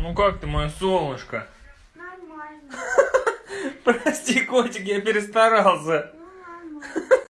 Ну как ты, мое солнышко? Нормально. Прости, котик, я перестарался. Ну, нормально.